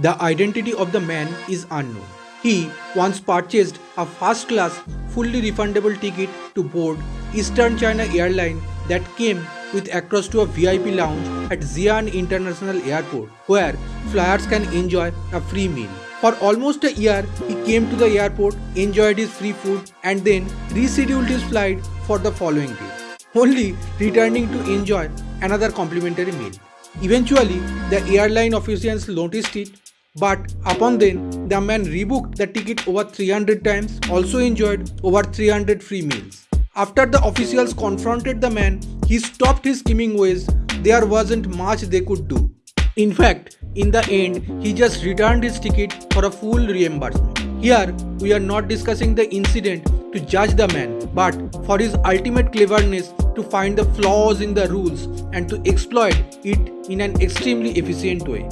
The identity of the man is unknown. He once purchased a first class, fully refundable ticket to board Eastern China Airline that came with access to a VIP lounge at Xi'an International Airport, where flyers can enjoy a free meal. For almost a year, he came to the airport, enjoyed his free food, and then rescheduled his flight for the following day, only returning to enjoy another complimentary meal. Eventually, the airline officials noticed it, but upon then, the man rebooked the ticket over 300 times, also enjoyed over 300 free meals. After the officials confronted the man, he stopped his scheming ways. There wasn't much they could do. In fact, in the end, he just returned his ticket for a full reimbursement. Here, we are not discussing the incident to judge the man, but for his ultimate cleverness to find the flaws in the rules and to exploit it in an extremely efficient way.